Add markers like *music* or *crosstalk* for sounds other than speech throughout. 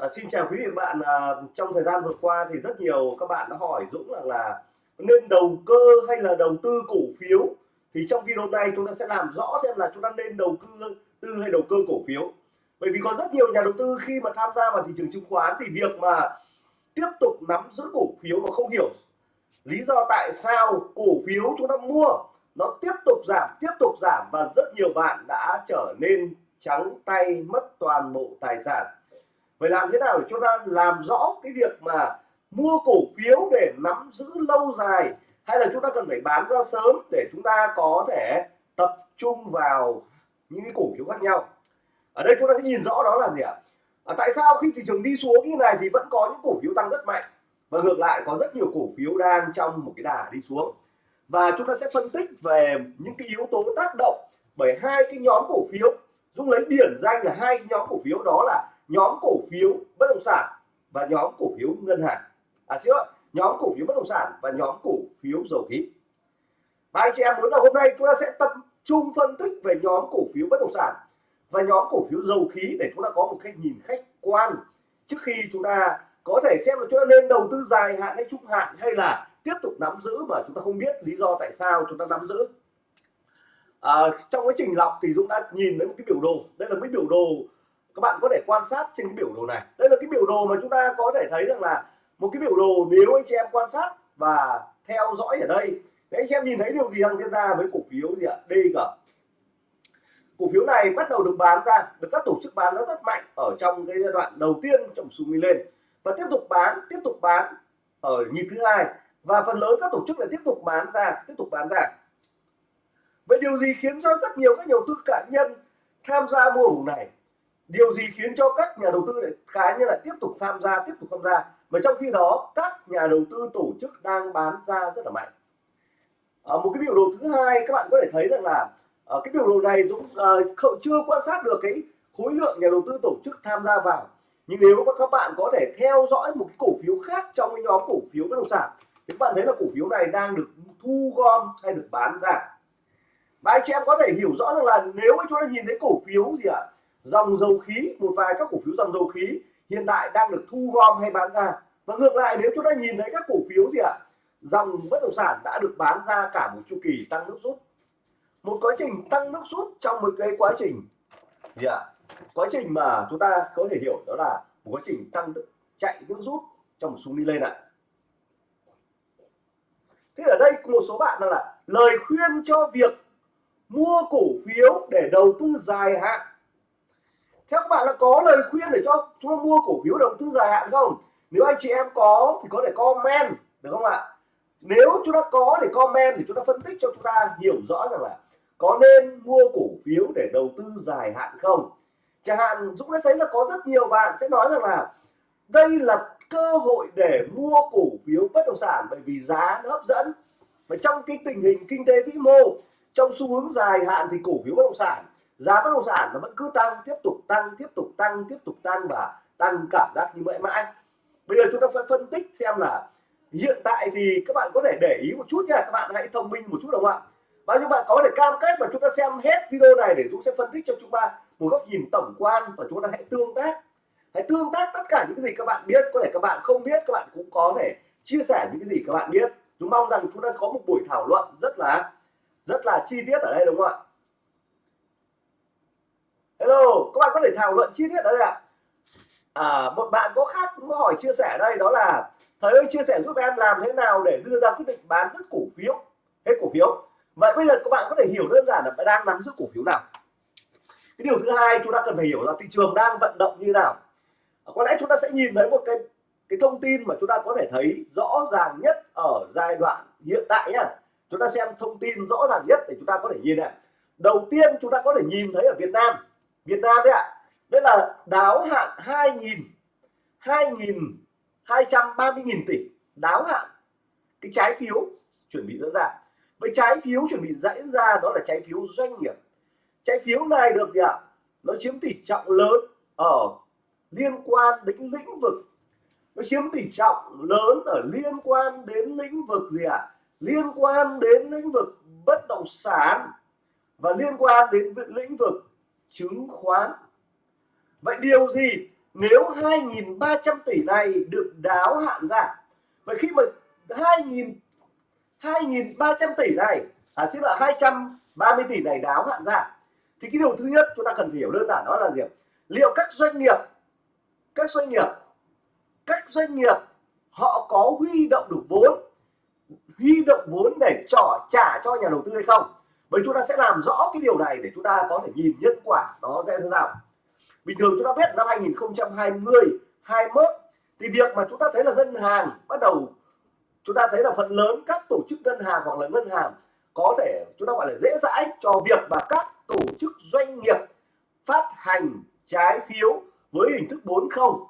À, xin chào quý vị và bạn. À, trong thời gian vừa qua thì rất nhiều các bạn đã hỏi Dũng rằng là nên đầu cơ hay là đầu tư cổ phiếu. Thì trong video này chúng ta sẽ làm rõ xem là chúng ta nên đầu tư tư hay đầu cơ cổ phiếu. Bởi vì có rất nhiều nhà đầu tư khi mà tham gia vào thị trường chứng khoán thì việc mà tiếp tục nắm giữ cổ phiếu mà không hiểu lý do tại sao cổ phiếu chúng ta mua nó tiếp tục giảm tiếp tục giảm và rất nhiều bạn đã trở nên trắng tay mất toàn bộ tài sản phải làm thế nào để chúng ta làm rõ cái việc mà mua cổ phiếu để nắm giữ lâu dài hay là chúng ta cần phải bán ra sớm để chúng ta có thể tập trung vào những cái cổ phiếu khác nhau? Ở đây chúng ta sẽ nhìn rõ đó là gì ạ? À, tại sao khi thị trường đi xuống như này thì vẫn có những cổ phiếu tăng rất mạnh? Và ngược lại có rất nhiều cổ phiếu đang trong một cái đà đi xuống. Và chúng ta sẽ phân tích về những cái yếu tố tác động bởi hai cái nhóm cổ phiếu. Dung lấy điển danh là hai nhóm cổ phiếu đó là nhóm cổ phiếu bất động sản và nhóm cổ phiếu ngân hàng. À chứ nhóm cổ phiếu bất động sản và nhóm cổ phiếu dầu khí. Và anh chị em muốn là hôm nay chúng ta sẽ tập trung phân tích về nhóm cổ phiếu bất động sản và nhóm cổ phiếu dầu khí để chúng ta có một cách nhìn khách quan. Trước khi chúng ta có thể xem là chúng ta nên đầu tư dài hạn hay trung hạn hay là tiếp tục nắm giữ mà chúng ta không biết lý do tại sao chúng ta nắm giữ. À, trong quá trình lọc thì Dũng đã nhìn thấy một cái biểu đồ. Đây là một cái biểu đồ các bạn có thể quan sát trên cái biểu đồ này. Đây là cái biểu đồ mà chúng ta có thể thấy rằng là một cái biểu đồ nếu anh chị em quan sát và theo dõi ở đây. Để anh chị em nhìn thấy điều gì đang diễn ra với cổ phiếu gì ạ? DG cổ phiếu này bắt đầu được bán ra, được các tổ chức bán rất rất mạnh ở trong cái giai đoạn đầu tiên trong xu lên. Và tiếp tục bán, tiếp tục bán ở nhịp thứ hai. Và phần lớn các tổ chức lại tiếp tục bán ra, tiếp tục bán ra. Vậy điều gì khiến cho rất nhiều các nhà đầu tư cá nhân tham gia mua vùng này? Điều gì khiến cho các nhà đầu tư lại cá nhân là tiếp tục tham gia tiếp tục tham gia mà trong khi đó các nhà đầu tư tổ chức đang bán ra rất là mạnh. À, một cái biểu đồ thứ hai các bạn có thể thấy rằng là ở cái biểu đồ này Dũng uh, chưa quan sát được cái khối lượng nhà đầu tư tổ chức tham gia vào. Nhưng nếu các bạn có thể theo dõi một cái cổ phiếu khác trong cái nhóm cổ phiếu bất động sản thì các bạn thấy là cổ phiếu này đang được thu gom hay được bán ra. Và anh chị em có thể hiểu rõ được là nếu chúng ta nhìn thấy cổ phiếu gì ạ à, dòng dầu khí một vài các cổ phiếu dòng dầu khí hiện tại đang được thu gom hay bán ra. Và ngược lại nếu chúng ta nhìn thấy các cổ phiếu gì ạ? À, dòng bất động sản đã được bán ra cả một chu kỳ tăng nước rút. Một quá trình tăng nước rút trong một cái quá trình gì ạ? À, quá trình mà chúng ta có thể hiểu đó là một quá trình tăng chạy nước rút trong một xu đi lên ạ. À. thế ở đây một số bạn là lời khuyên cho việc mua cổ phiếu để đầu tư dài hạn theo các bạn là có lời khuyên để cho chúng ta mua cổ phiếu đầu tư dài hạn không? Nếu anh chị em có, thì có thể comment, được không ạ? Nếu chúng ta có để comment thì chúng ta phân tích cho chúng ta hiểu rõ rằng là có nên mua cổ phiếu để đầu tư dài hạn không? Chẳng hạn, Dũng đã thấy là có rất nhiều bạn sẽ nói rằng là đây là cơ hội để mua cổ phiếu bất động sản bởi vì giá nó hấp dẫn. Và trong cái tình hình kinh tế vĩ mô, trong xu hướng dài hạn thì cổ phiếu bất động sản giá bất động sản nó vẫn cứ tăng, tiếp tục tăng, tiếp tục tăng, tiếp tục tăng và tăng cảm giác như vậy mãi. Bây giờ chúng ta phải phân tích xem là hiện tại thì các bạn có thể để ý một chút nha, các bạn hãy thông minh một chút đúng không ạ? Bao nhiêu bạn có thể cam kết và chúng ta xem hết video này để chúng sẽ phân tích cho chúng ta một góc nhìn tổng quan và chúng ta hãy tương tác. Hãy tương tác tất cả những cái gì các bạn biết, có thể các bạn không biết, các bạn cũng có thể chia sẻ những cái gì các bạn biết. Chúng mong rằng chúng ta sẽ có một buổi thảo luận rất là rất là chi tiết ở đây đúng không ạ? Hello các bạn có thể thảo luận chi tiết ở đây ạ. À, một bạn có khác có hỏi chia sẻ đây đó là thầy ơi chia sẻ giúp em làm thế nào để đưa ra quyết định bán hết cổ phiếu? Hết cổ phiếu. Vậy bây giờ các bạn có thể hiểu đơn giản là bạn đang nắm giữ cổ phiếu nào. Cái điều thứ hai chúng ta cần phải hiểu là thị trường đang vận động như nào. Có lẽ chúng ta sẽ nhìn thấy một cái cái thông tin mà chúng ta có thể thấy rõ ràng nhất ở giai đoạn hiện tại nhá. Chúng ta xem thông tin rõ ràng nhất để chúng ta có thể nhìn này đầu tiên chúng ta có thể nhìn thấy ở Việt Nam Việt Nam đấy ạ. Nghĩa là đáo hạn 2.000 2.230 nghìn tỷ. Đáo hạn. Cái trái phiếu chuẩn bị diễn ra. Với trái phiếu chuẩn bị diễn ra, đó là trái phiếu doanh nghiệp. Trái phiếu này được gì ạ? Nó chiếm tỷ trọng lớn ở liên quan đến lĩnh vực. Nó chiếm tỷ trọng lớn ở liên quan đến lĩnh vực gì ạ? Liên quan đến lĩnh vực bất động sản và liên quan đến lĩnh vực chứng khoán. Vậy điều gì nếu 2.300 tỷ này được đáo hạn ra? Vậy khi mà 2.000 2.300 tỷ này à xin là 230 tỷ này đáo hạn ra, thì cái điều thứ nhất chúng ta cần hiểu đơn giản đó là gì liệu các doanh nghiệp, các doanh nghiệp, các doanh nghiệp họ có huy động được vốn, huy động vốn để trỏ trả cho nhà đầu tư hay không? Bởi chúng ta sẽ làm rõ cái điều này để chúng ta có thể nhìn nhân quả nó sẽ thế nào bình thường chúng ta biết năm 2020 21 thì việc mà chúng ta thấy là ngân hàng bắt đầu, chúng ta thấy là phần lớn các tổ chức ngân hàng hoặc là ngân hàng có thể, chúng ta gọi là dễ dãi cho việc mà các tổ chức doanh nghiệp phát hành trái phiếu với hình thức 40 không.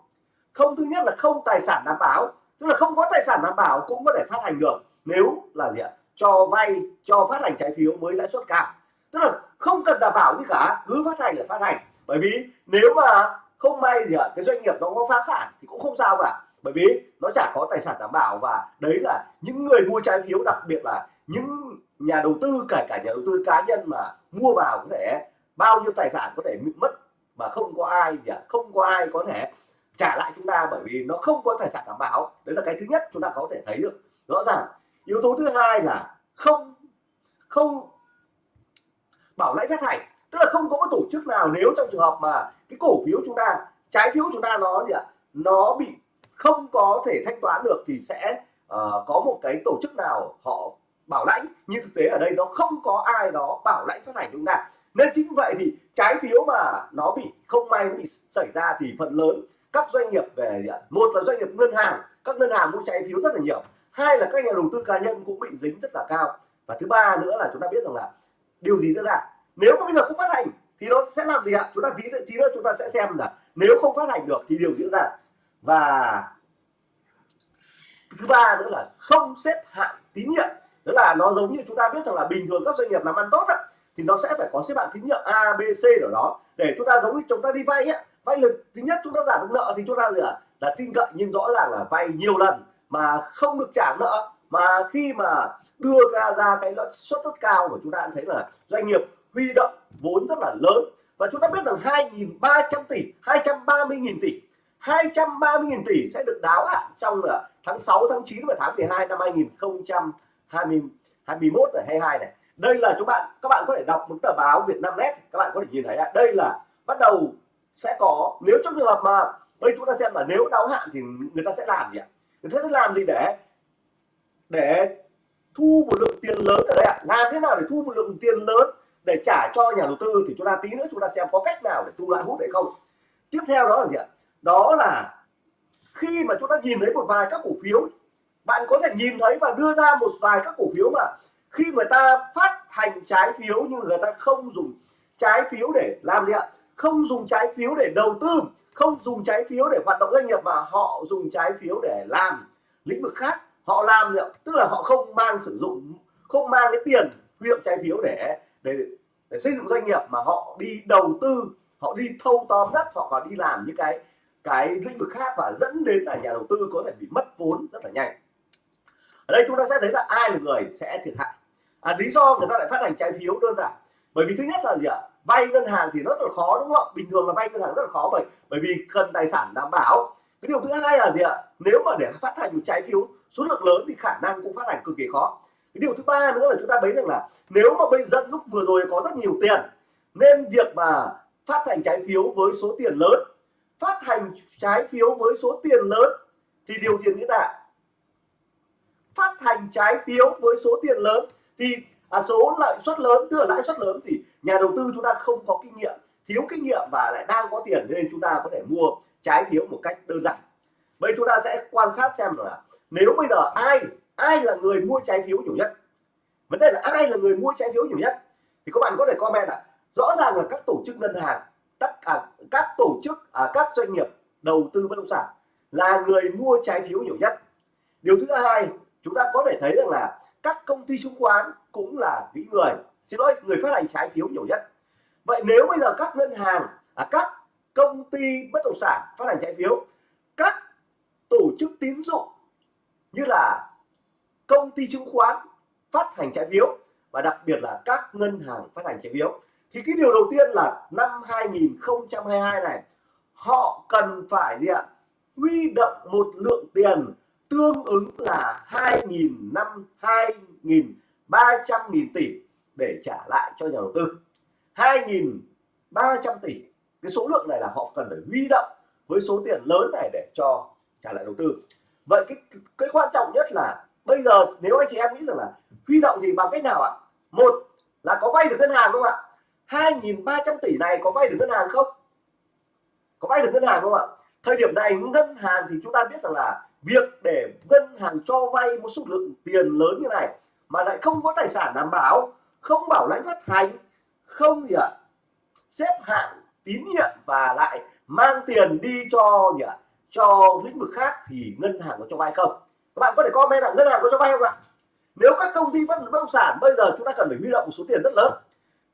Không, thứ nhất là không tài sản đảm bảo, tức là không có tài sản đảm bảo cũng có thể phát hành được, nếu là gì ạ? Cho vay, cho phát hành trái phiếu với lãi suất cao. Tức là không cần đảm bảo gì cả, cứ phát hành là phát hành. Bởi vì nếu mà không may thì cái doanh nghiệp nó có phá sản thì cũng không sao cả. Bởi vì nó chả có tài sản đảm bảo và đấy là những người mua trái phiếu, đặc biệt là những nhà đầu tư, kể cả nhà đầu tư cá nhân mà mua vào có thể bao nhiêu tài sản có thể bị mất mà không có ai gì không có ai có thể trả lại chúng ta bởi vì nó không có tài sản đảm bảo. Đấy là cái thứ nhất chúng ta có thể thấy được. Rõ ràng yếu tố thứ hai là không không bảo lãnh phát hành. Tức là không có một tổ chức nào nếu trong trường hợp mà cái cổ phiếu chúng ta trái phiếu chúng ta nó gì ạ? Nó bị không có thể thanh toán được thì sẽ uh, có một cái tổ chức nào họ bảo lãnh. Nhưng thực tế ở đây nó không có ai đó bảo lãnh phát hành chúng ta nên chính vậy thì trái phiếu mà nó bị không may nó bị xảy ra thì phần lớn các doanh nghiệp về một là doanh nghiệp ngân hàng. Các ngân hàng mua trái phiếu rất là nhiều hai là các nhà đầu tư cá nhân cũng bị dính rất là cao. Và thứ ba nữa là chúng ta biết rằng là điều gì diễn ra? Nếu mà bây giờ không phát hành thì nó sẽ làm gì ạ? Chúng ta tí tí nữa chúng ta sẽ xem là nếu không phát hành được thì điều diễn ra. Và thứ ba nữa là không xếp hạng tín nhiệm. Đó là nó giống như chúng ta biết rằng là bình thường các doanh nghiệp làm ăn tốt á, thì nó sẽ phải có xếp hạng tín nhiệm A B C ở đó. Để chúng ta giống như chúng ta đi vay á vay lực thứ nhất chúng ta giảm được nợ thì chúng ta gì ạ là tin cậy nhưng rõ ràng là vay nhiều lần mà không được trả nợ, mà khi mà đưa ra ra cái lợi suất rất cao của chúng ta thấy là doanh nghiệp huy động vốn rất là lớn. Và chúng ta biết rằng 2.300 tỷ 230.000 tỷ 230.000 tỷ sẽ được đáo hạn trong là tháng 6 tháng 9 và tháng 12 năm 2021 và 22 này đây là chúng bạn, các bạn có thể đọc một tờ báo Việt Nam Net các bạn có thể nhìn thấy là đây là bắt đầu sẽ có, nếu trong trường hợp mà đây chúng ta xem là nếu đáo hạn thì người ta sẽ làm gì ạ? Người ta sẽ làm gì để để thu một lượng tiền lớn ở đây ạ? Làm thế nào để thu một lượng tiền lớn để trả cho nhà đầu tư? Thì chúng ta tí nữa chúng ta xem có cách nào để thu lại hút hay không. Tiếp theo đó là gì ạ? Đó là khi mà chúng ta nhìn thấy một vài các cổ phiếu, bạn có thể nhìn thấy và đưa ra một vài các cổ phiếu mà khi người ta phát hành trái phiếu nhưng người ta không dùng trái phiếu để, làm gì ạ? Không dùng trái phiếu để đầu tư không dùng trái phiếu để hoạt động doanh nghiệp mà họ dùng trái phiếu để làm lĩnh vực khác. Họ làm tức là họ không mang sử dụng không mang cái tiền huy động trái phiếu để để để xây dựng doanh nghiệp mà họ đi đầu tư họ đi thâu tóm đất họ còn đi làm những cái cái lĩnh vực khác và dẫn đến là nhà đầu tư có thể bị mất vốn rất là nhanh. Ở đây chúng ta sẽ thấy là ai là người sẽ thiệt hại. À, lý do người ta lại phát hành trái phiếu đơn giản bởi vì thứ nhất là gì ạ? Vay ngân hàng thì rất là khó, đúng không ạ? Bình thường là vay ngân hàng rất là khó bởi bởi vì cần tài sản đảm bảo. Cái điều thứ hai là gì ạ? Nếu mà để phát hành một trái phiếu, số lượng lớn thì khả năng cũng phát hành cực kỳ khó. Cái điều thứ ba nữa là chúng ta thấy rằng là nếu mà bây giờ lúc vừa rồi có rất nhiều tiền, nên việc mà phát hành trái phiếu với số tiền lớn, phát hành trái phiếu với số tiền lớn thì điều gì nghĩa là phát hành trái phiếu với số tiền lớn thì à, số lợi suất lớn tức là lãi suất lớn thì nhà đầu tư chúng ta không có kinh nghiệm thiếu kinh nghiệm và lại đang có tiền nên chúng ta có thể mua trái phiếu một cách đơn giản. Vậy chúng ta sẽ quan sát xem là nếu bây giờ ai ai là người mua trái phiếu nhiều nhất? Vấn đề là ai là người mua trái phiếu nhiều nhất? Thì các bạn có thể comment là rõ ràng là các tổ chức ngân hàng tất cả các tổ chức à, các doanh nghiệp đầu tư bất động sản là người mua trái phiếu nhiều nhất. Điều thứ hai chúng ta có thể thấy rằng là các công ty chứng khoán cũng là những người xin lỗi người phát hành trái phiếu nhiều nhất. Vậy nếu bây giờ các ngân hàng à, các công ty bất động sản phát hành trái phiếu các tổ chức tín dụng như là công ty chứng khoán phát hành trái phiếu và đặc biệt là các ngân hàng phát hành trái phiếu thì cái điều đầu tiên là năm 2022 này họ cần phải gì ạ? Huy động một lượng tiền tương ứng là hai nghìn năm hai nghìn ba trăm nghìn tỷ để trả lại cho nhà đầu tư. hai nghìn ba trăm tỷ. Cái số lượng này là họ cần phải huy động với số tiền lớn này để cho trả lại đầu tư. Vậy cái cái quan trọng nhất là bây giờ nếu anh chị em nghĩ rằng là huy động thì bằng cách nào ạ? Một là có vay được ngân hàng không ạ? 2.300 tỷ này có vay được ngân hàng không? Có vay được ngân hàng không ạ? Thời điểm này ngân hàng thì chúng ta biết rằng là việc để ngân hàng cho vay một số lượng tiền lớn như này mà lại không có tài sản đảm bảo, không bảo lãnh phát hành, không gì ạ? Xếp hạng, tín nhiệm và lại mang tiền đi cho gì ạ? Cho lĩnh vực khác thì ngân hàng có cho vay không? Các bạn có thể comment là ngân hàng có cho vay không ạ? Nếu các công ty bất động sản bây giờ chúng ta cần phải huy động một số tiền rất lớn,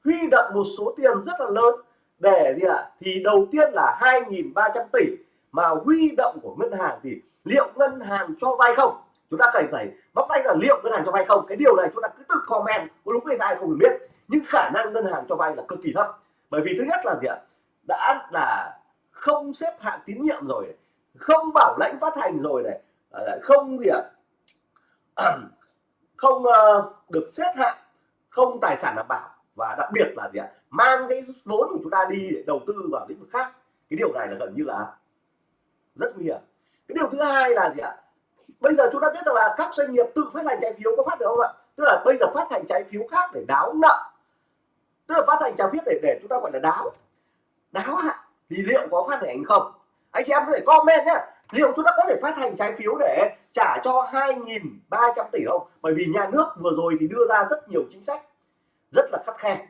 huy động một số tiền rất là lớn để gì ạ? Thì đầu tiên là 2.300 tỷ mà huy động của ngân hàng thì liệu ngân hàng cho vay không? Chúng ta cần phải bóc tay là liệu ngân hàng cho vay không? Cái điều này chúng ta cứ tự comment, có đúng hay sai không biết. Nhưng khả năng ngân hàng cho vay là cực kỳ thấp. Bởi vì thứ nhất là gì ạ? Đã là không xếp hạng tín nhiệm rồi, không bảo lãnh phát hành rồi này à, không gì ạ? *clears throat* Không ờ, được xếp hạng, không tài sản đảm bảo. Và đặc biệt là gì ạ? Mang cái vốn của chúng ta đi để đầu tư vào lĩnh vực khác. Cái điều này là gần như là rất nguy hiểm. Cái điều thứ hai là gì ạ? Bây giờ chúng ta biết rằng là các doanh nghiệp tự phát hành trái phiếu có phát được không ạ? Tức là bây giờ phát hành trái phiếu khác để đáo nợ. Tức là phát hành trái phiếu để để chúng ta gọi là đáo. Đáo hạn thì liệu có phát hành không? Anh chị em có thể comment nhé liệu chúng ta có thể phát hành trái phiếu để trả cho 2.300 tỷ không? Bởi vì nhà nước vừa rồi thì đưa ra rất nhiều chính sách rất là khắt khe.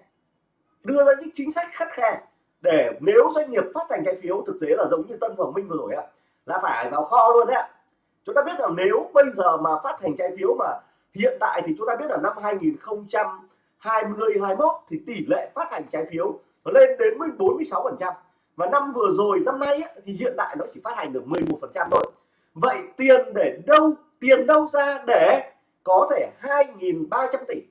Đưa ra những chính sách khắt khe để nếu doanh nghiệp phát hành trái phiếu, thực tế là giống như Tân Hoàng Minh vừa rồi ạ, là phải vào kho luôn đấy ạ chúng ta biết rằng nếu bây giờ mà phát hành trái phiếu mà hiện tại thì chúng ta biết là năm 2020 21 thì tỷ lệ phát hành trái phiếu nó lên đến 46 phần trăm. Và năm vừa rồi năm nay ấy, thì hiện tại nó chỉ phát hành được 11 phần trăm thôi. Vậy tiền để đâu tiền đâu ra để có thể 2.300 tỷ?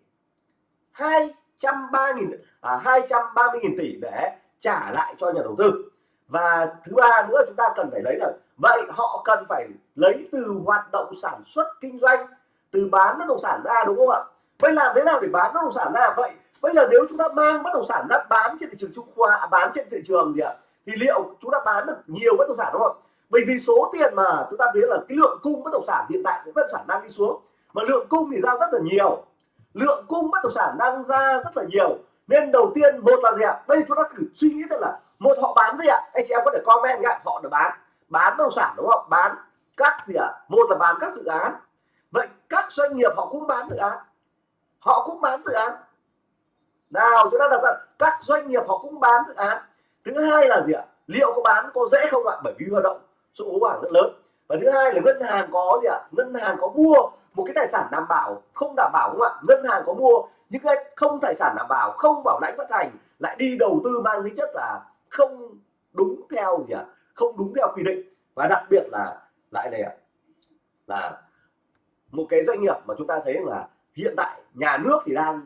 230.000 à, 230.000 tỷ để trả lại cho nhà đầu tư và thứ ba nữa chúng ta cần phải lấy là vậy họ cần phải lấy từ hoạt động sản xuất kinh doanh từ bán bất động sản ra đúng không ạ? Vậy làm thế nào để bán bất động sản ra? Vậy bây giờ nếu chúng ta mang bất động sản ra bán trên thị trường trung khoa à, bán trên thị trường gì ạ? Thì liệu chúng ta bán được nhiều bất động sản đúng không? Bởi vì số tiền mà chúng ta biết là cái lượng cung bất động sản hiện tại bất động sản đang đi xuống. Mà lượng cung thì ra rất là nhiều. Lượng cung bất động sản đang ra rất là nhiều. Nên đầu tiên một là gì ạ? Đây chúng ta thử suy nghĩ thật là một họ bán gì ạ? Anh chị em có thể comment nhá. Họ đã bán. Bán bất động sản đúng không? Bán các gì ạ? Một là bán các dự án. Vậy các doanh nghiệp họ cũng bán dự án. Họ cũng bán dự án. Nào, chúng ta đặt ra. Các doanh nghiệp họ cũng bán dự án. Thứ hai là gì ạ? Liệu có bán, có dễ không ạ? Bởi vì hoạt động số vốn hàng rất lớn. Và thứ hai là ngân hàng có gì ạ? Ngân hàng có mua một cái tài sản đảm bảo không đảm bảo không ạ? Ngân hàng có mua những cái không tài sản đảm bảo, không bảo lãnh phát hành, lại đi đầu tư mang tính chất là không đúng theo gì ạ? Không đúng theo quy định. Và đặc biệt là, lại này ạ, là một cái doanh nghiệp mà chúng ta thấy là hiện tại nhà nước thì đang,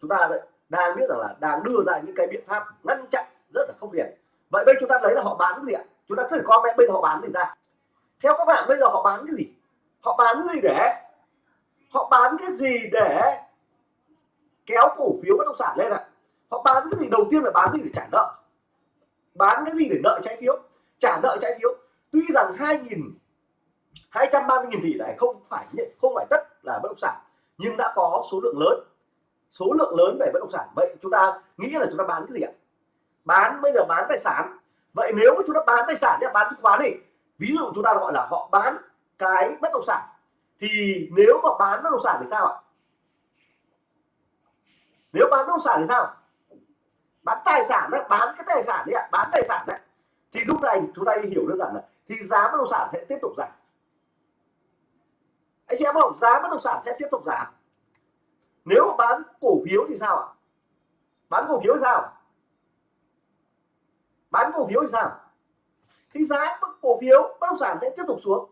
chúng ta đang biết rằng là đang đưa ra những cái biện pháp ngăn chặn rất là không hiền vậy bây chúng ta lấy là họ bán cái gì ạ? Chúng ta thử comment bây giờ họ bán gì ra. Theo các bạn bây giờ họ bán cái gì? Họ bán cái gì để, họ bán cái gì để kéo cổ phiếu bất động sản lên ạ? Họ bán cái gì đầu tiên là bán gì để trả nợ? Bán cái gì để nợ trái phiếu, trả nợ trái phiếu. Tuy rằng hai nghìn, hai trăm ba mươi nghìn tỷ này không phải không phải tất là bất động sản, nhưng đã có số lượng lớn, số lượng lớn về bất động sản. Vậy chúng ta nghĩ là chúng ta bán cái gì ạ? Bán, bây giờ bán tài sản. Vậy nếu mà chúng ta bán tài sản thì bán chứng khoán đi. Ví dụ chúng ta gọi là họ bán cái bất động sản, thì nếu mà bán bất động sản thì sao ạ? Nếu bán bất động sản thì sao? Bán tài sản đấy, bán cái tài sản đấy ạ, bán tài sản đấy. Thì lúc này chúng ta hiểu đơn giản là thì giá bất động sản sẽ tiếp tục giảm. Anh chị em không? Giá bất động sản sẽ tiếp tục giảm. Nếu bán cổ phiếu thì sao ạ? Bán cổ phiếu thì sao? Bán cổ phiếu thì sao? Thì giá cổ phiếu, bất động sản sẽ tiếp tục xuống.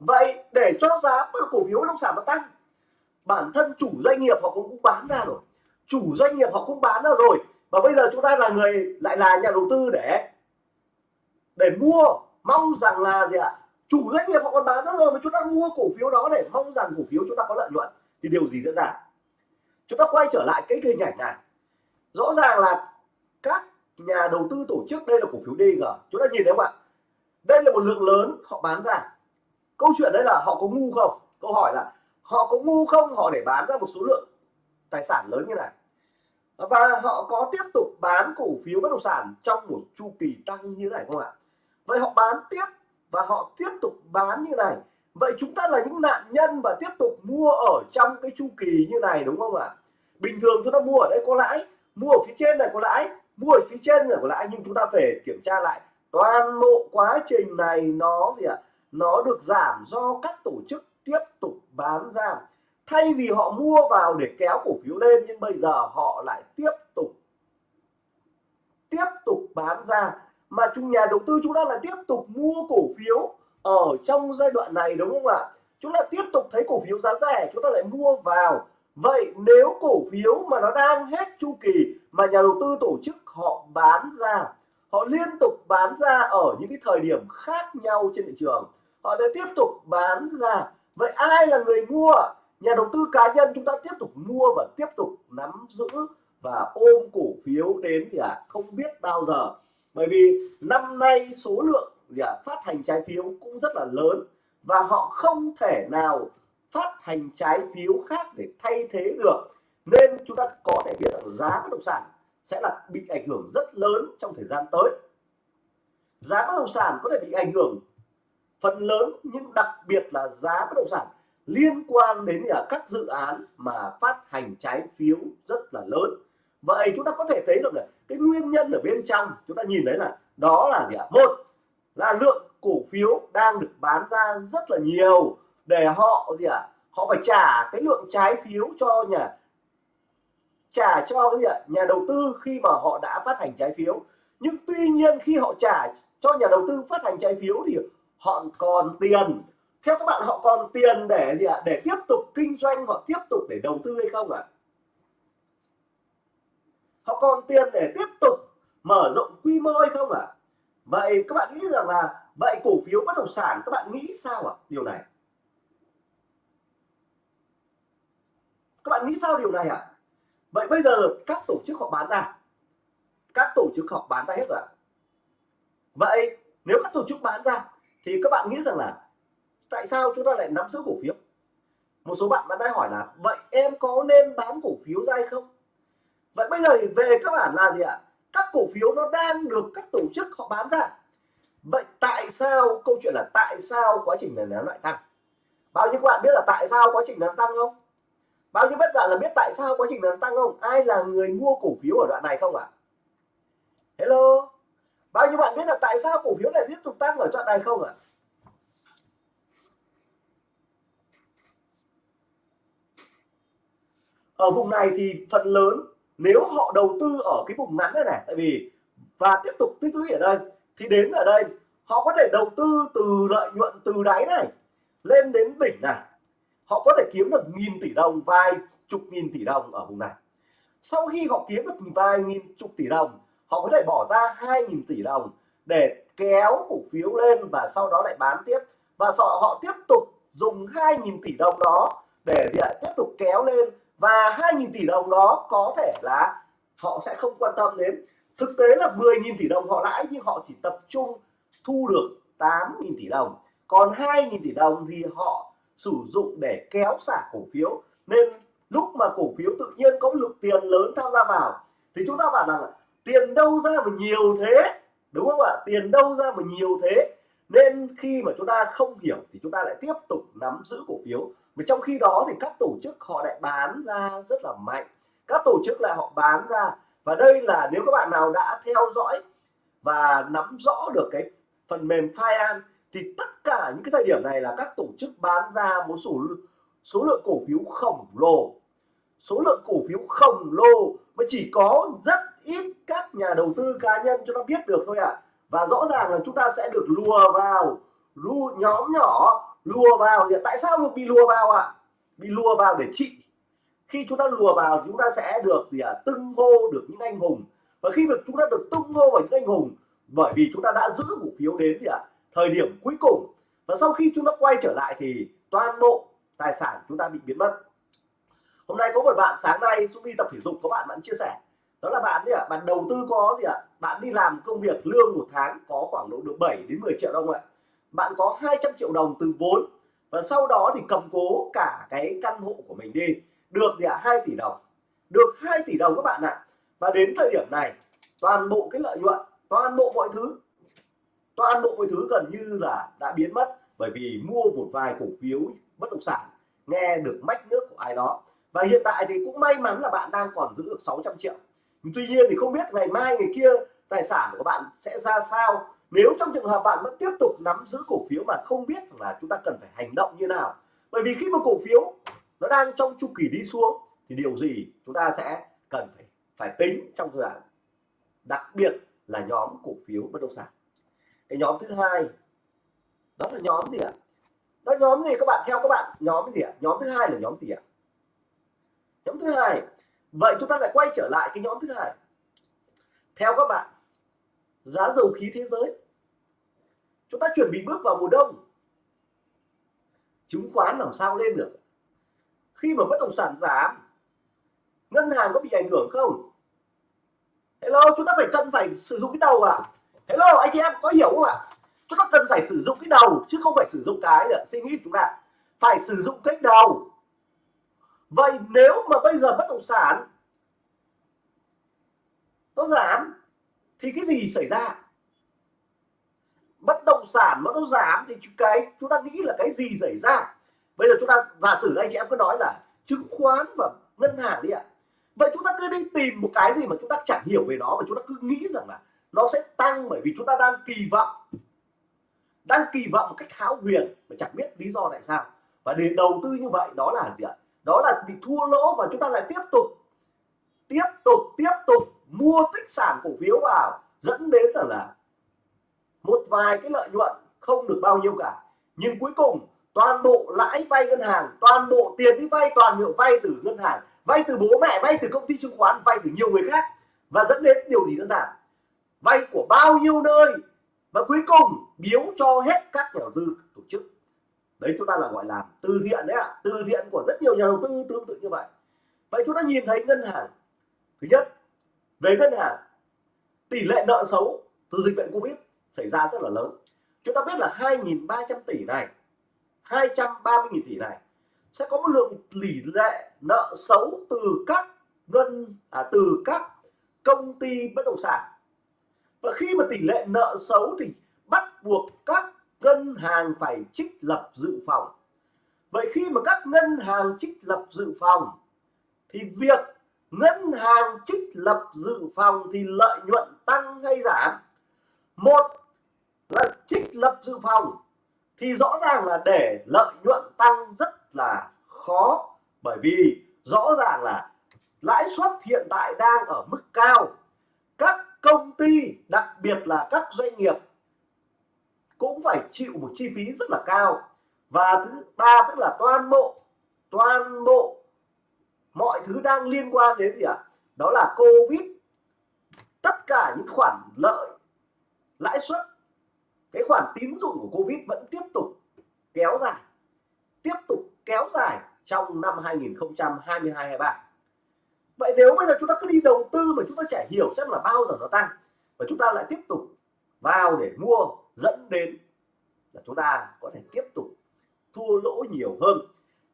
Vậy để cho giá cổ phiếu, bất động sản nó tăng, bản thân chủ doanh nghiệp họ cũng bán ra rồi chủ doanh nghiệp họ cũng bán ra rồi. Và bây giờ chúng ta là người, lại là nhà đầu tư để để mua. Mong rằng là gì ạ? Chủ doanh nghiệp họ còn bán ra rồi mà chúng ta mua cổ phiếu đó để mong rằng cổ phiếu chúng ta có lợi nhuận. Thì điều gì diễn ra? Chúng ta quay trở lại cái hình ảnh này. Rõ ràng là các nhà đầu tư tổ chức, đây là cổ phiếu DG chúng ta nhìn thấy không ạ? Đây là một lượng lớn họ bán ra. Câu chuyện đấy là họ có ngu không? Câu hỏi là họ có ngu không? Họ để bán ra một số lượng tài sản lớn như này và họ có tiếp tục bán cổ phiếu bất động sản trong một chu kỳ tăng như này không ạ? Vậy họ bán tiếp và họ tiếp tục bán như này. Vậy chúng ta là những nạn nhân và tiếp tục mua ở trong cái chu kỳ như này đúng không ạ? Bình thường chúng ta mua ở đây có lãi, mua ở phía trên này có lãi, mua ở phía trên này có lãi, nhưng chúng ta phải kiểm tra lại toàn bộ quá trình này nó gì ạ? Nó được giảm do các tổ chức tiếp tục bán ra thay vì họ mua vào để kéo cổ phiếu lên, nhưng bây giờ họ lại tiếp tục tiếp tục bán ra. Mà chúng nhà đầu tư chúng ta là tiếp tục mua cổ phiếu ở trong giai đoạn này, đúng không ạ? Chúng ta tiếp tục thấy cổ phiếu giá rẻ, chúng ta lại mua vào. Vậy nếu cổ phiếu mà nó đang hết chu kỳ mà nhà đầu tư tổ chức họ bán ra, họ liên tục bán ra ở những cái thời điểm khác nhau trên thị trường, họ lại tiếp tục bán ra. Vậy ai là người mua? Nhà đầu tư cá nhân chúng ta tiếp tục mua và tiếp tục nắm giữ và ôm cổ phiếu đến thì à không biết bao giờ. Bởi vì năm nay số lượng gì à, phát hành trái phiếu cũng rất là lớn và họ không thể nào phát hành trái phiếu khác để thay thế được. Nên chúng ta có thể biết rằng giá bất động sản sẽ là bị ảnh hưởng rất lớn trong thời gian tới. Giá bất động sản có thể bị ảnh hưởng phần lớn nhưng đặc biệt là giá bất động sản liên quan đến là các dự án mà phát hành trái phiếu rất là lớn. Vậy chúng ta có thể thấy được là cái nguyên nhân ở bên trong, chúng ta nhìn thấy là đó là gì ạ? Một là lượng cổ phiếu đang được bán ra rất là nhiều để họ gì ạ? Họ phải trả cái lượng trái phiếu cho nhà, trả cho cái gì ạ? Nhà đầu tư khi mà họ đã phát hành trái phiếu. Nhưng tuy nhiên khi họ trả cho nhà đầu tư phát hành trái phiếu thì họ còn tiền theo các bạn, họ còn tiền để gì ạ để tiếp tục kinh doanh, họ tiếp tục để đầu tư hay không ạ à? họ còn tiền để tiếp tục mở rộng quy mô hay không ạ à? vậy các bạn nghĩ rằng là vậy cổ phiếu bất động sản, các bạn nghĩ sao ạ à? điều này các bạn nghĩ sao điều này ạ à? vậy bây giờ các tổ chức họ bán ra các tổ chức họ bán ra hết rồi ạ vậy nếu các tổ chức bán ra, thì các bạn nghĩ rằng là tại sao chúng ta lại nắm giữ cổ phiếu? Một số bạn vẫn đang hỏi là, vậy em có nên bán cổ phiếu ra hay không? Vậy bây giờ về các bạn là gì ạ? Các cổ phiếu nó đang được các tổ chức họ bán ra. Vậy tại sao, câu chuyện là tại sao quá trình này nó lại tăng? Bao nhiêu bạn biết là tại sao quá trình nó tăng không? Bao nhiêu bất bạn là biết tại sao quá trình nó tăng không? Ai là người mua cổ phiếu ở đoạn này không ạ? À? hello? Bao nhiêu bạn biết là tại sao cổ phiếu lại tiếp tục tăng ở đoạn này không ạ? à? Ở vùng này thì phần lớn nếu họ đầu tư ở cái vùng ngắn này này tại vì và tiếp tục tích lũy ở đây thì đến ở đây họ có thể đầu tư từ lợi nhuận từ đáy này lên đến đỉnh này. Họ có thể kiếm được nghìn tỷ đồng vài chục nghìn tỷ đồng ở vùng này. Sau khi họ kiếm được vài nghìn chục tỷ đồng họ có thể bỏ ra hai nghìn tỷ đồng để kéo cổ phiếu lên và sau đó lại bán tiếp. Và họ, họ tiếp tục dùng hai nghìn tỷ đồng đó để tiếp tục kéo lên và 2.000 tỷ đồng đó có thể là họ sẽ không quan tâm đến. Thực tế là 10.000 tỷ đồng họ lãi, nhưng họ chỉ tập trung thu được 8.000 tỷ đồng. Còn 2.000 tỷ đồng thì họ sử dụng để kéo xả cổ phiếu. Nên lúc mà cổ phiếu tự nhiên có lượng tiền lớn tham gia vào, thì chúng ta bảo rằng tiền đâu ra mà nhiều thế? Đúng không ạ? Tiền đâu ra mà nhiều thế? Nên khi mà chúng ta không hiểu thì chúng ta lại tiếp tục nắm giữ cổ phiếu mà trong khi đó thì các tổ chức họ lại bán ra rất là mạnh. Các tổ chức lại họ bán ra. Và đây là nếu các bạn nào đã theo dõi và nắm rõ được cái phần mềm Fian thì tất cả những cái thời điểm này là các tổ chức bán ra một số số lượng cổ phiếu khổng lồ. Số lượng cổ phiếu khổng lồ mà chỉ có rất ít các nhà đầu tư cá nhân cho nó biết được thôi ạ. À. và rõ ràng là chúng ta sẽ được lùa vào, lùa nhóm nhỏ lùa vào thì tại sao được bị lùa vào ạ à? bị lùa vào để trị khi chúng ta lùa vào chúng ta sẽ được gì à, tưng hô được những anh hùng và khi được chúng ta được tung hô vào những anh hùng bởi vì chúng ta đã giữ cổ phiếu đến gì ạ à? thời điểm cuối cùng và sau khi chúng ta quay trở lại thì toàn bộ tài sản chúng ta bị biến mất hôm nay có một bạn sáng nay xuống đi tập thể dục có bạn bạn chia sẻ đó là bạn gì ạ à? bạn đầu tư có gì ạ à? bạn đi làm công việc lương một tháng có khoảng độ được 7 đến 10 triệu đồng ạ bạn có 200 triệu đồng từ vốn và sau đó thì cầm cố cả cái căn hộ của mình đi. Được gì ạ? À? 2 tỷ đồng. Được 2 tỷ đồng các bạn ạ. Và đến thời điểm này, toàn bộ cái lợi nhuận, toàn bộ mọi thứ, toàn bộ mọi thứ gần như là đã biến mất bởi vì mua một vài cổ phiếu bất động sản, nghe được mách nước của ai đó. Và hiện tại thì cũng may mắn là bạn đang còn giữ được 600 triệu. Tuy nhiên thì không biết ngày mai, ngày kia tài sản của bạn sẽ ra sao nếu trong trường hợp bạn vẫn tiếp tục nắm giữ cổ phiếu mà không biết là chúng ta cần phải hành động như nào, bởi vì khi mà cổ phiếu nó đang trong chu kỳ đi xuống, thì điều gì chúng ta sẽ cần phải phải tính trong giai đoạn, đặc biệt là nhóm cổ phiếu bất động sản. Cái nhóm thứ hai, đó là nhóm gì ạ? Đó, nhóm gì các bạn? Theo các bạn, nhóm gì ạ? Nhóm thứ hai là nhóm gì ạ? Nhóm thứ hai, vậy chúng ta lại quay trở lại cái nhóm thứ hai. Theo các bạn giá dầu khí thế giới. Chúng ta chuẩn bị bước vào mùa đông. Chứng khoán làm sao lên được? Khi mà bất động sản giảm, ngân hàng có bị ảnh hưởng không? Hello, chúng ta phải cần phải sử dụng cái đầu à hello, anh chị em, có hiểu không ạ? Chúng ta cần phải sử dụng cái đầu, chứ không phải sử dụng cái suy nghĩ chúng ta, phải sử dụng cái đầu. Vậy nếu mà bây giờ bất động sản nó giảm thì cái gì xảy ra? Bất động sản mà nó giảm thì cái, chúng ta nghĩ là cái gì xảy ra? Bây giờ chúng ta, giả sử anh chị em cứ nói là chứng khoán và ngân hàng đi ạ. Vậy chúng ta cứ đi tìm một cái gì mà chúng ta chẳng hiểu về nó và chúng ta cứ nghĩ rằng là nó sẽ tăng bởi vì chúng ta đang kỳ vọng. Đang kỳ vọng một cách hão huyền mà chẳng biết lý do tại sao. Và để đầu tư như vậy, đó là gì ạ? Đó là bị thua lỗ và chúng ta lại tiếp tục tiếp tục tiếp tục mua tích sản cổ phiếu vào dẫn đến rằng là một vài cái lợi nhuận không được bao nhiêu cả. Nhưng cuối cùng, toàn bộ lãi vay ngân hàng, toàn bộ tiền đi vay, toàn hiệu vay từ ngân hàng, vay từ bố mẹ, vay từ công ty chứng khoán, vay từ nhiều người khác và dẫn đến điều gì đơn giản? Vay của bao nhiêu nơi và cuối cùng biếu cho hết các nhà đầu tư tổ chức. Đấy chúng ta là gọi là từ thiện đấy ạ. À. từ thiện của rất nhiều nhà đầu tư tương tự như vậy. Vậy chúng ta nhìn thấy ngân hàng. Thứ nhất về ngân hàng tỷ lệ nợ xấu từ dịch bệnh covid xảy ra rất là lớn. Chúng ta biết là 2.300 tỷ này 230.000 tỷ này sẽ có một lượng tỷ lệ nợ xấu từ các ngân à, từ các công ty bất động sản. Và khi mà tỷ lệ nợ xấu thì bắt buộc các ngân hàng phải trích lập dự phòng. Vậy khi mà các ngân hàng trích lập dự phòng thì việc ngân hàng trích lập dự phòng thì lợi nhuận tăng hay giảm? Một là trích lập dự phòng thì rõ ràng là để lợi nhuận tăng rất là khó, bởi vì rõ ràng là lãi suất hiện tại đang ở mức cao. Các công ty, đặc biệt là các doanh nghiệp cũng phải chịu một chi phí rất là cao. Và thứ ba tức là toàn bộ toàn bộ mọi thứ đang liên quan đến gì ạ? À? đó là covid. Tất cả những khoản lợi, lãi suất, cái khoản tín dụng của covid vẫn tiếp tục kéo dài, tiếp tục kéo dài trong năm 2022 23 vậy nếu bây giờ chúng ta cứ đi đầu tư mà chúng ta chả hiểu chắc là bao giờ nó tăng, và chúng ta lại tiếp tục vào để mua dẫn đến là chúng ta có thể tiếp tục thua lỗ nhiều hơn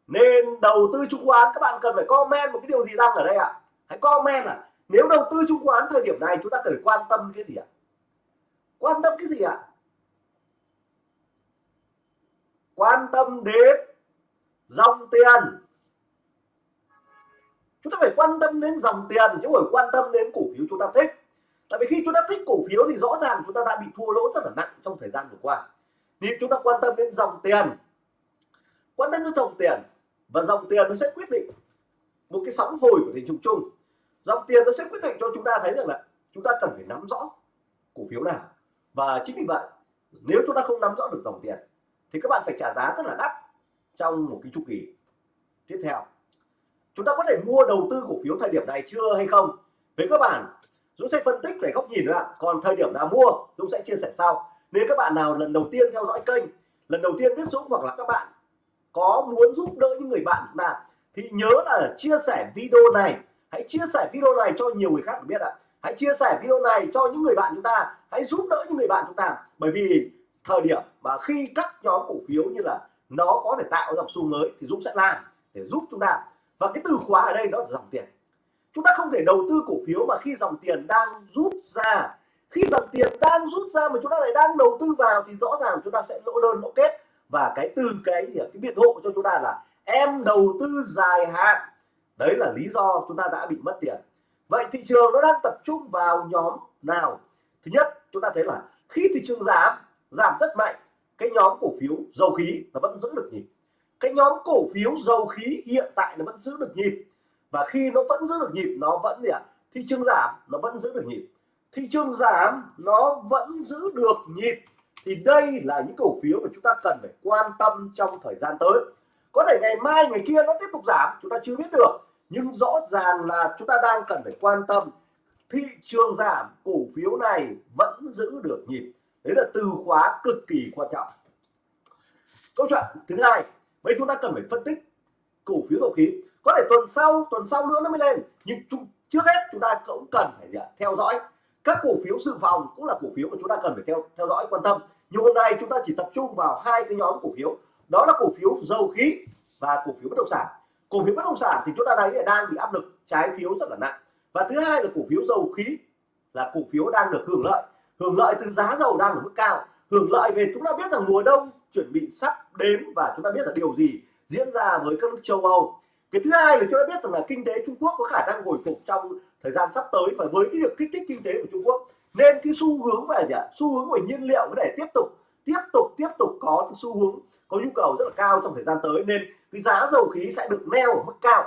nên đầu tư chứng khoán, các bạn cần phải comment một cái điều gì đang ở đây ạ à? hãy comment à nếu đầu tư chứng khoán thời điểm này, chúng ta cần quan tâm cái gì ạ à? quan tâm cái gì ạ à? quan tâm đến dòng tiền chúng ta phải quan tâm đến dòng tiền, chứ không phải quan tâm đến cổ phiếu chúng ta thích tại vì khi chúng ta thích cổ phiếu thì rõ ràng chúng ta đã bị thua lỗ rất là nặng trong thời gian vừa qua nếu chúng ta quan tâm đến dòng tiền quan tâm đến dòng tiền và dòng tiền nó sẽ quyết định một cái sóng hồi của thị trường chung. Dòng tiền nó sẽ quyết định cho chúng ta thấy rằng là chúng ta cần phải nắm rõ cổ phiếu nào. Và chính vì vậy, nếu chúng ta không nắm rõ được dòng tiền, thì các bạn phải trả giá rất là đắt trong một cái chu kỳ tiếp theo. Chúng ta có thể mua đầu tư cổ phiếu thời điểm này chưa hay không? Với các bạn, Dũng sẽ phân tích về góc nhìn nữa ạ. Còn thời điểm nào mua, Dũng sẽ chia sẻ sau. Nếu các bạn nào lần đầu tiên theo dõi kênh, lần đầu tiên biết Dũng hoặc là các bạn có muốn giúp đỡ những người bạn chúng ta thì nhớ là chia sẻ video này. Hãy chia sẻ video này cho nhiều người khác biết ạ. Hãy chia sẻ video này cho những người bạn chúng ta. Hãy giúp đỡ những người bạn chúng ta. Bởi vì thời điểm mà khi các nhóm cổ phiếu như là nó có thể tạo dòng xu mới thì Dũng sẽ làm để giúp chúng ta. Và cái từ khóa ở đây đó là dòng tiền. Chúng ta không thể đầu tư cổ phiếu mà khi dòng tiền đang rút ra. Khi dòng tiền đang rút ra mà chúng ta lại đang đầu tư vào thì rõ ràng chúng ta sẽ lỗ đơn lỗ kết và cái từ cái cái biện hộ cho chúng ta là em đầu tư dài hạn. Đấy là lý do chúng ta đã bị mất tiền. Vậy thị trường nó đang tập trung vào nhóm nào? Thứ nhất, chúng ta thấy là khi thị trường giảm giảm rất mạnh, cái nhóm cổ phiếu dầu khí nó vẫn giữ được nhịp. Cái nhóm cổ phiếu dầu khí hiện tại nó vẫn giữ được nhịp. Và khi nó vẫn giữ được nhịp, nó vẫn gì ạ? Thị trường giảm, nó vẫn giữ được nhịp. Thị trường giảm, nó vẫn giữ được nhịp thì đây là những cổ phiếu mà chúng ta cần phải quan tâm trong thời gian tới. Có thể ngày mai, ngày kia nó tiếp tục giảm, chúng ta chưa biết được. Nhưng rõ ràng là chúng ta đang cần phải quan tâm. Thị trường giảm, cổ phiếu này vẫn giữ được nhịp. Đấy là từ khóa cực kỳ quan trọng. Câu chuyện thứ hai vậy chúng ta cần phải phân tích cổ phiếu dầu khí. Có thể tuần sau tuần sau nữa nó mới lên. Nhưng trước hết chúng ta cũng cần phải theo dõi. Các cổ phiếu dự phòng cũng là cổ phiếu mà chúng ta cần phải theo theo dõi, quan tâm nhưng hôm nay chúng ta chỉ tập trung vào hai cái nhóm cổ phiếu. Đó là cổ phiếu dầu khí và cổ phiếu bất động sản. Cổ phiếu bất động sản thì chúng ta thấy đang bị áp lực, trái phiếu rất là nặng. Và thứ hai là cổ phiếu dầu khí là cổ phiếu đang được hưởng lợi. Hưởng lợi từ giá dầu đang ở mức cao. Hưởng lợi về chúng ta biết rằng mùa đông chuẩn bị sắp đến và chúng ta biết là điều gì diễn ra với các nước châu Âu. Cái thứ hai là chúng ta biết rằng là kinh tế Trung Quốc có khả năng hồi phục trong thời gian sắp tới và với cái việc kích thích kinh tế của Trung Quốc nên cái xu hướng về gì ạ? Xu hướng về nhiên liệu có thể tiếp tục tiếp tục tiếp tục có cái xu hướng, có nhu cầu rất là cao trong thời gian tới. Nên cái giá dầu khí sẽ được neo ở mức cao.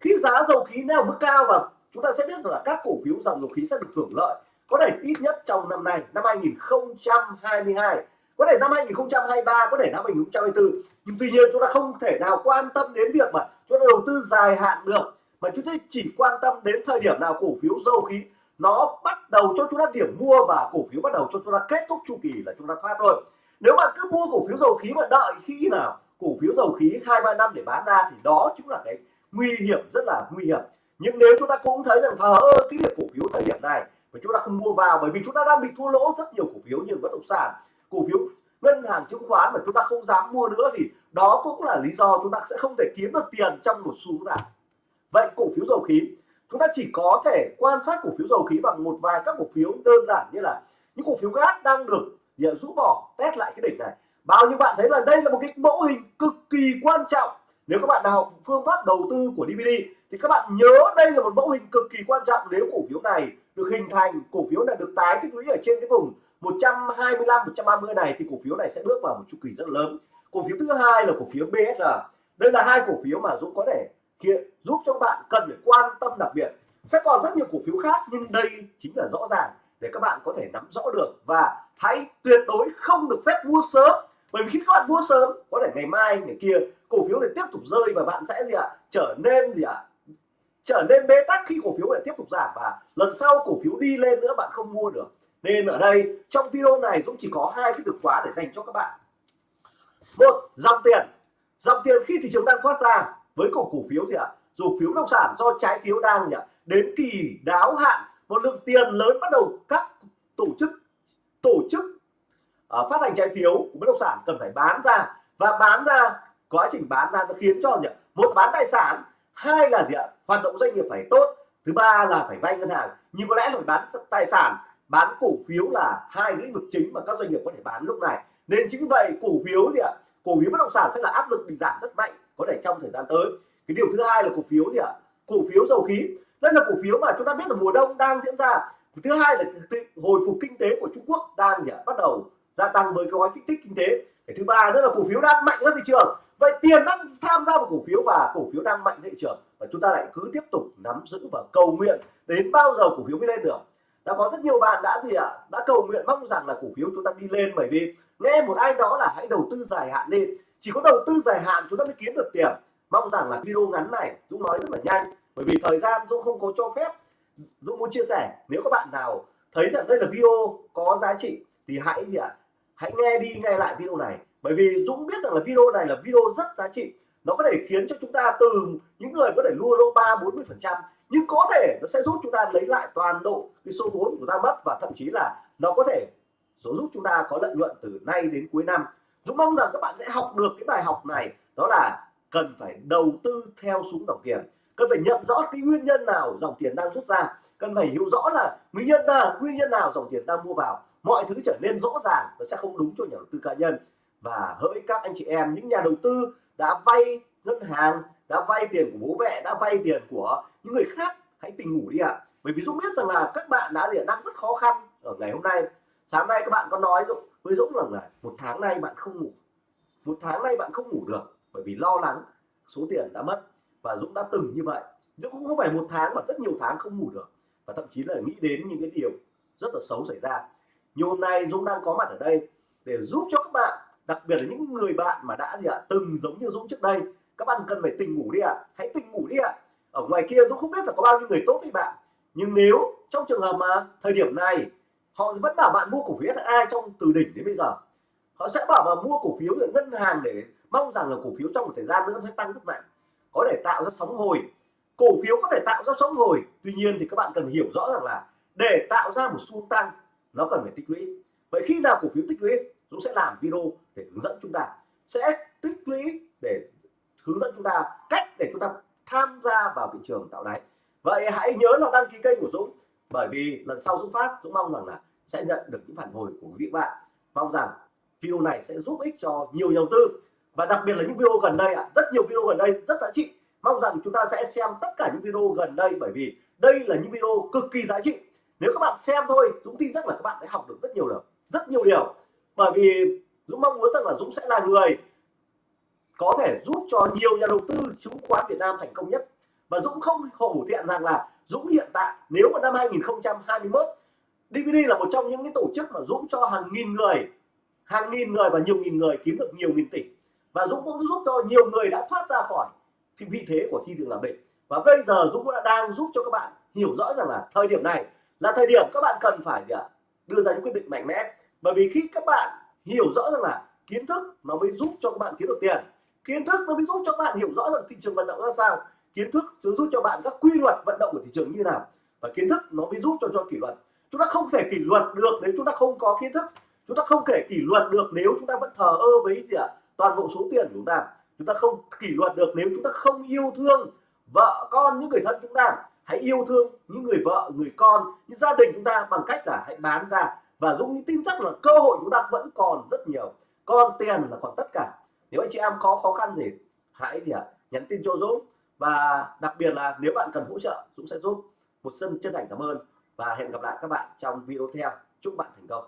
Khi giá dầu khí neo ở mức cao và chúng ta sẽ biết rằng là các cổ phiếu dòng dầu khí sẽ được hưởng lợi, có thể ít nhất trong năm nay, năm 2022 có thể năm 2023 có thể năm 2024 nhưng tuy nhiên chúng ta không thể nào quan tâm đến việc mà chúng ta đầu tư dài hạn được, mà chúng ta chỉ quan tâm đến thời điểm nào cổ phiếu dầu khí nó bắt đầu cho chúng ta điểm mua và cổ phiếu bắt đầu cho chúng ta kết thúc chu kỳ là chúng ta thoát thôi. Nếu bạn cứ mua cổ phiếu dầu khí mà đợi khi nào cổ phiếu dầu khí hai, ba năm để bán ra thì đó chính là cái nguy hiểm, rất là nguy hiểm. Nhưng nếu chúng ta cũng thấy rằng, thờ ơ, cái việc cổ phiếu thời điểm này mà chúng ta không mua vào bởi vì chúng ta đang bị thua lỗ rất nhiều cổ phiếu như bất động sản, cổ phiếu ngân hàng chứng khoán mà chúng ta không dám mua nữa thì đó cũng là lý do chúng ta sẽ không thể kiếm được tiền trong một xu giảm vậy cổ phiếu dầu khí chúng ta chỉ có thể quan sát cổ phiếu dầu khí bằng một vài các cổ phiếu đơn giản như là những cổ phiếu gas đang được rũ bỏ, test lại cái đỉnh này. Bao nhiêu bạn thấy là đây là một cái mẫu hình cực kỳ quan trọng. Nếu các bạn nào học phương pháp đầu tư của DVD thì các bạn nhớ đây là một mẫu hình cực kỳ quan trọng nếu cổ phiếu này được hình thành, cổ phiếu này được tái tích lũy ở trên cái vùng 125 130 này thì cổ phiếu này sẽ bước vào một chu kỳ rất lớn. Cổ phiếu thứ hai là cổ phiếu BSR đây là hai cổ phiếu mà Dũng có thể hiện giúp cho các bạn cần phải quan tâm đặc biệt. Sẽ còn rất nhiều cổ phiếu khác, nhưng đây chính là rõ ràng để các bạn có thể nắm rõ được và hãy tuyệt đối không được phép mua sớm. Bởi vì khi các bạn mua sớm, có thể ngày mai, ngày kia, cổ phiếu này tiếp tục rơi và bạn sẽ gì ạ? Trở nên gì ạ? Trở nên bế tắc khi cổ phiếu này tiếp tục giảm và lần sau cổ phiếu đi lên nữa, bạn không mua được. Nên ở đây, trong video này cũng chỉ có hai cái từ khóa để dành cho các bạn. Một, dòng tiền. Dòng tiền khi thị trường đang thoát ra với cổ cổ phiếu gì ạ dù phiếu nông sản do trái phiếu đang gì ạ đến kỳ đáo hạn một lượng tiền lớn bắt đầu các tổ chức tổ chức uh, phát hành trái phiếu của bất động sản cần phải bán ra. Và bán ra quá trình bán ra nó khiến cho gì ạ? một bán tài sản hai là gì ạ hoạt động doanh nghiệp phải tốt thứ ba là phải vay ngân hàng. Nhưng có lẽ là bán tài sản bán cổ phiếu là hai lĩnh vực chính mà các doanh nghiệp có thể bán lúc này. Nên chính vì vậy cổ phiếu gì ạ cổ phiếu bất động sản sẽ là áp lực bị giảm rất mạnh có thể trong thời gian tới. Cái điều thứ hai là cổ phiếu gì ạ? Cổ phiếu dầu khí. Đây là cổ phiếu mà chúng ta biết là mùa đông đang diễn ra. Thứ hai là hồi phục kinh tế của Trung Quốc đang gì à? bắt đầu gia tăng với cái gói kích thích kinh tế. Cái thứ ba nữa là cổ phiếu đang mạnh hơn thị trường. Vậy tiền đang tham gia vào cổ phiếu và cổ phiếu đang mạnh thị trường. Và chúng ta lại cứ tiếp tục nắm giữ và cầu nguyện đến bao giờ cổ phiếu mới lên được. Đã có rất nhiều bạn đã gì ạ? Đã cầu nguyện mong rằng là cổ phiếu chúng ta đi lên bởi vì nghe một ai đó là hãy đầu tư dài hạn lên chỉ có đầu tư dài hạn chúng ta mới kiếm được tiền. Mong rằng là video ngắn này Dũng nói rất là nhanh, bởi vì thời gian Dũng không có cho phép. Dũng muốn chia sẻ, nếu các bạn nào thấy rằng đây là video có giá trị thì hãy gì ạ? Hãy nghe đi, nghe lại video này. Bởi vì Dũng biết rằng là video này là video rất giá trị. Nó có thể khiến cho chúng ta từ những người có thể lua lỗ ba, bốn mươi phần trăm, nhưng có thể nó sẽ giúp chúng ta lấy lại toàn bộ cái số vốn của ta mất và thậm chí là nó có thể giúp chúng ta có lợi nhuận từ nay đến cuối năm. Dũng mong rằng các bạn sẽ học được cái bài học này, đó là cần phải đầu tư theo xuống dòng tiền. Cần phải nhận rõ cái nguyên nhân nào dòng tiền đang rút ra. Cần phải hiểu rõ là nguyên nhân là nguyên nhân nào dòng tiền đang mua vào. Mọi thứ trở nên rõ ràng nó sẽ không đúng cho nhà đầu tư cá nhân. Và hỡi các anh chị em, những nhà đầu tư đã vay ngân hàng, đã vay tiền của bố mẹ, đã vay tiền của những người khác, hãy tỉnh ngủ đi ạ. À. bởi vì Dũng biết rằng là các bạn đã đang rất khó khăn ở ngày hôm nay. Sáng nay các bạn có nói Dũng với Dũng rằng là một tháng nay bạn không ngủ. Một tháng nay bạn không ngủ được, bởi vì lo lắng số tiền đã mất. Và Dũng đã từng như vậy. Nhưng cũng không phải một tháng mà rất nhiều tháng không ngủ được. Và thậm chí là nghĩ đến những cái điều rất là xấu xảy ra. Nhiều hôm nay Dũng đang có mặt ở đây để giúp cho các bạn, đặc biệt là những người bạn mà đã gì ạ, từng giống như Dũng trước đây. Các bạn cần phải tỉnh ngủ đi ạ. Hãy tỉnh ngủ đi ạ. Ở ngoài kia Dũng không biết là có bao nhiêu người tốt với bạn. Nhưng nếu trong trường hợp mà thời điểm này họ vẫn bảo bạn mua cổ phiếu ai trong từ đỉnh đến bây giờ? Họ sẽ bảo mà mua cổ phiếu ở ngân hàng để mong rằng là cổ phiếu trong một thời gian nữa sẽ tăng rất mạnh. Có thể tạo ra sóng hồi. Cổ phiếu có thể tạo ra sóng hồi. Tuy nhiên thì các bạn cần hiểu rõ rằng là để tạo ra một xu tăng, nó cần phải tích lũy. Vậy khi nào cổ phiếu tích lũy chúng sẽ làm video để hướng dẫn chúng ta. Sẽ tích lũy để hướng dẫn chúng ta cách để chúng ta tham gia vào thị trường tạo đáy. Vậy hãy nhớ là đăng ký kênh của Dũng bởi vì lần sau Dũng phát Dũng mong rằng là sẽ nhận được những phản hồi của quý vị bạn. Mong rằng video này sẽ giúp ích cho nhiều nhà đầu tư. Và đặc biệt là những video gần đây ạ. À, rất nhiều video gần đây rất giá trị. Mong rằng chúng ta sẽ xem tất cả những video gần đây bởi vì đây là những video cực kỳ giá trị. Nếu các bạn xem thôi Dũng tin chắc là các bạn sẽ học được rất nhiều điều rất nhiều điều. Bởi vì Dũng mong muốn rằng là Dũng sẽ là người có thể giúp cho nhiều nhà đầu tư chứng khoán Việt Nam thành công nhất. Và Dũng không hổ thẹn rằng là Dũng hiện tại, nếu mà năm 2021 DVD là một trong những cái tổ chức mà Dũng cho hàng nghìn người, hàng nghìn người và nhiều nghìn người kiếm được nhiều nghìn tỷ. Và Dũng cũng giúp cho nhiều người đã thoát ra khỏi thì vị thế của thị trường làm định và bây giờ Dũng đã đang giúp cho các bạn hiểu rõ rằng là thời điểm này là thời điểm các bạn cần phải à, đưa ra những quyết định mạnh mẽ. Bởi vì khi các bạn hiểu rõ rằng là kiến thức nó mới giúp cho các bạn kiếm được tiền. Kiến thức nó mới giúp cho các bạn hiểu rõ rằng thị trường vận động ra sao kiến thức sẽ giúp cho bạn các quy luật vận động của thị trường như nào. Và kiến thức nó mới giúp cho cho kỷ luật. Chúng ta không thể kỷ luật được nếu chúng ta không có kiến thức. Chúng ta không thể kỷ luật được nếu chúng ta vẫn thờ ơ với gì ạ? Toàn bộ số tiền của chúng ta. Chúng ta không kỷ luật được nếu chúng ta không yêu thương vợ con những người thân chúng ta. Hãy yêu thương những người vợ, người con, những gia đình chúng ta bằng cách là hãy bán ra. Và Dũng tin chắc là cơ hội chúng ta vẫn còn rất nhiều. Con tiền là còn tất cả. Nếu anh chị em có khó khăn gì, hãy gì ạ? Nhắn tin cho Dũng và đặc biệt là nếu bạn cần hỗ trợ, Dũng sẽ giúp. Một sân chân thành cảm ơn và hẹn gặp lại các bạn trong video tiếp theo. Chúc bạn thành công.